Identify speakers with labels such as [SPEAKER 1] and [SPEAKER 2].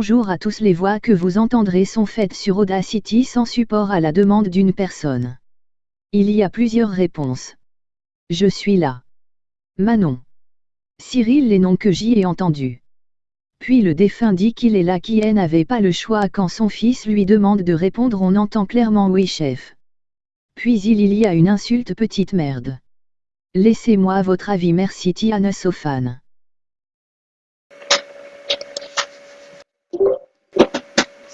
[SPEAKER 1] Bonjour à tous les voix que vous entendrez sont faites sur Audacity sans support à la demande d'une personne. Il y a plusieurs réponses. Je suis là. Manon. Cyril les noms que j'y ai entendus. Puis le défunt dit qu'il est là qui n'avait pas le choix quand son fils lui demande de répondre on entend clairement oui chef. Puis il y a une insulte petite merde. Laissez-moi votre avis merci Tiana
[SPEAKER 2] Sofane.